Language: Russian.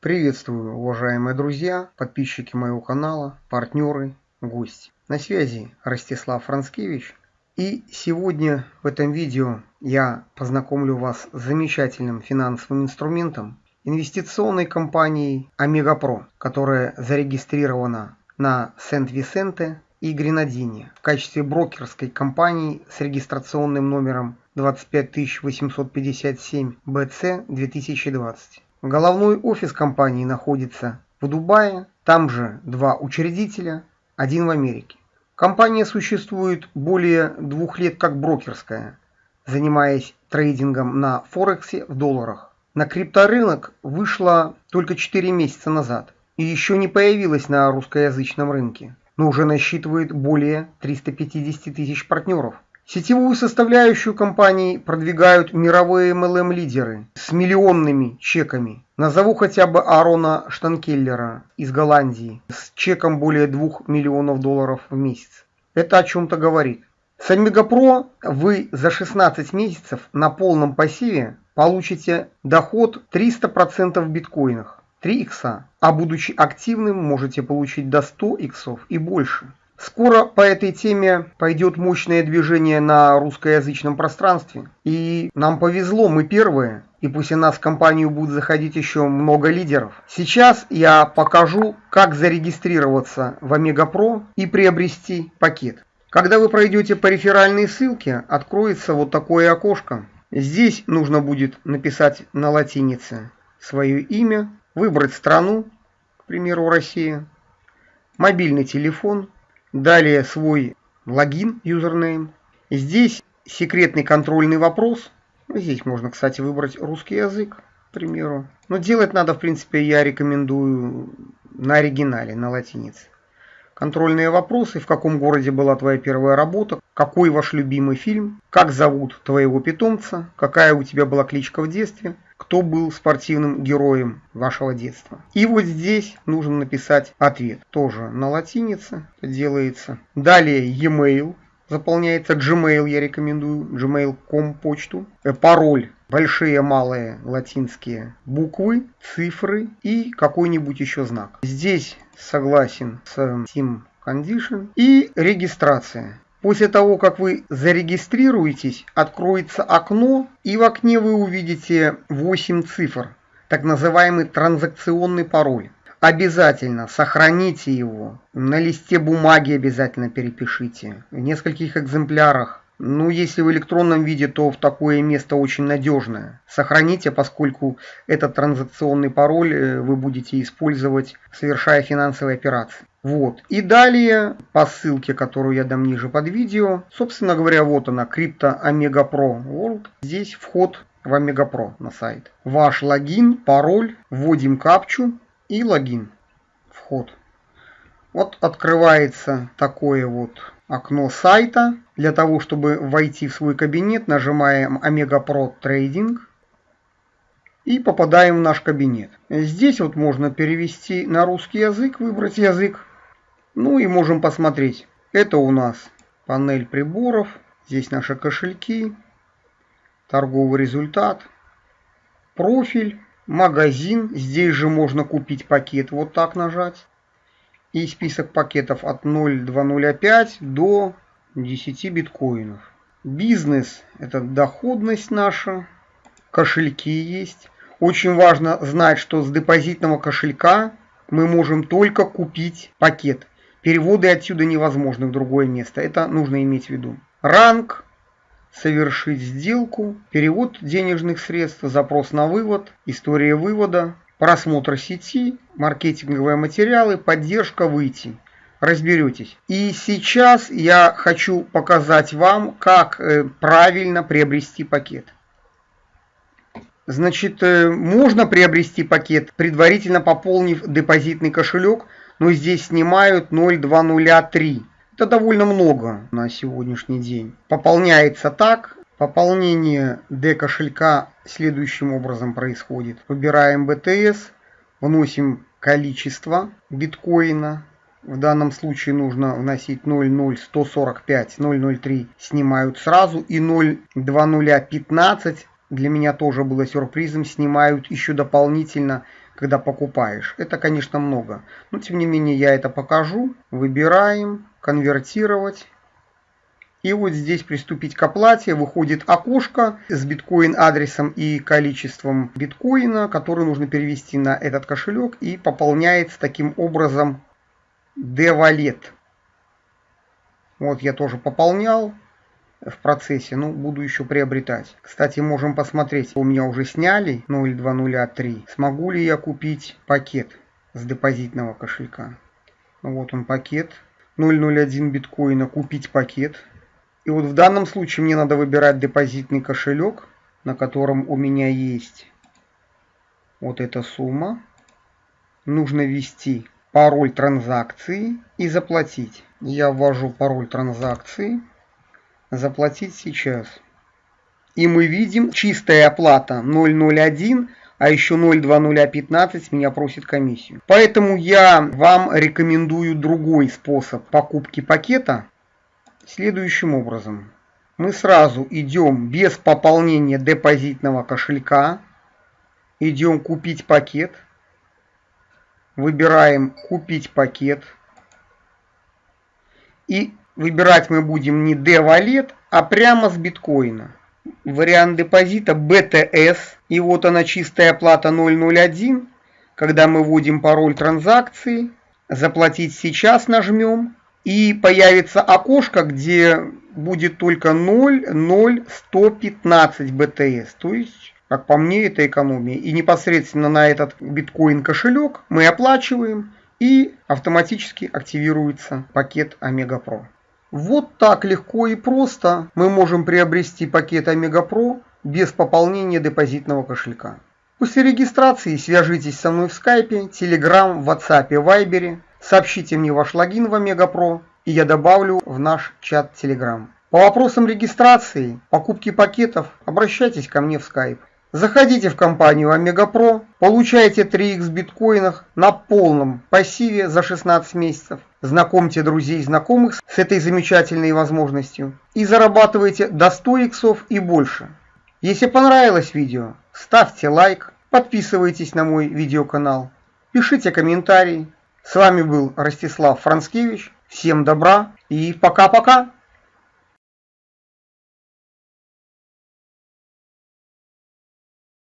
Приветствую, уважаемые друзья, подписчики моего канала, партнеры, гости. На связи Ростислав Францкевич. И сегодня в этом видео я познакомлю вас с замечательным финансовым инструментом инвестиционной компанией Омега Про, которая зарегистрирована на Сент-Висенте и Гренадине в качестве брокерской компании с регистрационным номером 25857 BC 2020. Головной офис компании находится в Дубае, там же два учредителя, один в Америке. Компания существует более двух лет как брокерская, занимаясь трейдингом на Форексе в долларах. На крипторынок вышла только 4 месяца назад и еще не появилась на русскоязычном рынке, но уже насчитывает более 350 тысяч партнеров. Сетевую составляющую компании продвигают мировые MLM-лидеры с миллионными чеками. Назову хотя бы Арона Штанкеллера из Голландии с чеком более 2 миллионов долларов в месяц. Это о чем-то говорит. С Омегапро вы за 16 месяцев на полном пассиве получите доход 300% в биткоинах, 3 икса, а будучи активным можете получить до 100 иксов и больше. Скоро по этой теме пойдет мощное движение на русскоязычном пространстве. И нам повезло, мы первые. И пусть у нас в компанию будет заходить еще много лидеров. Сейчас я покажу, как зарегистрироваться в Омега Про и приобрести пакет. Когда вы пройдете по реферальной ссылке, откроется вот такое окошко. Здесь нужно будет написать на латинице свое имя, выбрать страну, к примеру, Россия, мобильный телефон, Далее свой логин, юзернейм. Здесь секретный контрольный вопрос. Ну, здесь можно, кстати, выбрать русский язык, к примеру. Но делать надо, в принципе, я рекомендую на оригинале, на латинице. Контрольные вопросы, в каком городе была твоя первая работа, какой ваш любимый фильм, как зовут твоего питомца, какая у тебя была кличка в детстве – кто был спортивным героем вашего детства. И вот здесь нужно написать ответ. Тоже на латинице делается. Далее e-mail. Заполняется Gmail, я рекомендую, gmail.com почту. Э, пароль большие, малые, латинские буквы, цифры и какой-нибудь еще знак. Здесь согласен с Team Condition и регистрация. После того, как вы зарегистрируетесь, откроется окно, и в окне вы увидите 8 цифр, так называемый транзакционный пароль. Обязательно сохраните его, на листе бумаги обязательно перепишите, в нескольких экземплярах. Ну, если в электронном виде, то в такое место очень надежное. Сохраните, поскольку этот транзакционный пароль э, вы будете использовать, совершая финансовые операции. Вот. И далее по ссылке, которую я дам ниже под видео, собственно говоря, вот она, Crypto Omega Pro World. Здесь вход в Omega Pro на сайт. Ваш логин, пароль, вводим капчу и логин. Вход. Вот открывается такое вот окно сайта. Для того, чтобы войти в свой кабинет, нажимаем Omega Pro Trading и попадаем в наш кабинет. Здесь вот можно перевести на русский язык, выбрать язык. Ну и можем посмотреть. Это у нас панель приборов. Здесь наши кошельки. Торговый результат. Профиль. Магазин. Здесь же можно купить пакет. Вот так нажать. И список пакетов от 0,205 до 10 биткоинов. Бизнес – это доходность наша. Кошельки есть. Очень важно знать, что с депозитного кошелька мы можем только купить пакет. Переводы отсюда невозможны в другое место. Это нужно иметь в виду. Ранг, совершить сделку, перевод денежных средств, запрос на вывод, история вывода, просмотр сети, маркетинговые материалы, поддержка выйти. Разберетесь. И сейчас я хочу показать вам, как э, правильно приобрести пакет. Значит, э, можно приобрести пакет, предварительно пополнив депозитный кошелек – но здесь снимают 0,203. Это довольно много на сегодняшний день. Пополняется так. Пополнение D кошелька следующим образом происходит. Выбираем BTS, вносим количество биткоина. В данном случае нужно вносить 00145, 003 снимают сразу и 02015 для меня тоже было сюрпризом, снимают еще дополнительно когда покупаешь. Это, конечно, много. Но, тем не менее, я это покажу. Выбираем, конвертировать. И вот здесь приступить к оплате. Выходит окошко с биткоин адресом и количеством биткоина, который нужно перевести на этот кошелек. И пополняется таким образом D-Wallet. Вот я тоже пополнял в процессе, ну, буду еще приобретать. Кстати, можем посмотреть, у меня уже сняли 02003. Смогу ли я купить пакет с депозитного кошелька? Ну, вот он пакет. 001 биткоина купить пакет. И вот в данном случае мне надо выбирать депозитный кошелек, на котором у меня есть вот эта сумма. Нужно ввести пароль транзакции и заплатить. Я ввожу пароль транзакции. Заплатить сейчас. И мы видим чистая оплата 001, а еще 02015 меня просит комиссию. Поэтому я вам рекомендую другой способ покупки пакета следующим образом. Мы сразу идем без пополнения депозитного кошелька, идем купить пакет, выбираем купить пакет и выбирать мы будем не D-валет, а прямо с биткоина. Вариант депозита BTS и вот она чистая оплата 001. Когда мы вводим пароль транзакции, заплатить сейчас нажмем и появится окошко, где будет только 0,0115 BTS. То есть, как по мне, это экономия. И непосредственно на этот биткоин кошелек мы оплачиваем и автоматически активируется пакет Омега Pro. Вот так легко и просто мы можем приобрести пакет Омега Pro без пополнения депозитного кошелька. После регистрации свяжитесь со мной в скайпе, телеграм, ватсапе, вайбере Сообщите мне ваш логин в Омега Про, и я добавлю в наш чат Telegram. По вопросам регистрации, покупки пакетов, обращайтесь ко мне в Skype. Заходите в компанию Омега Про, получайте 3х биткоинах на полном пассиве за 16 месяцев. Знакомьте друзей и знакомых с этой замечательной возможностью и зарабатывайте до 100 иксов и больше. Если понравилось видео, ставьте лайк, подписывайтесь на мой видеоканал, пишите комментарии, с вами был Ростислав Францкевич. Всем добра и пока-пока.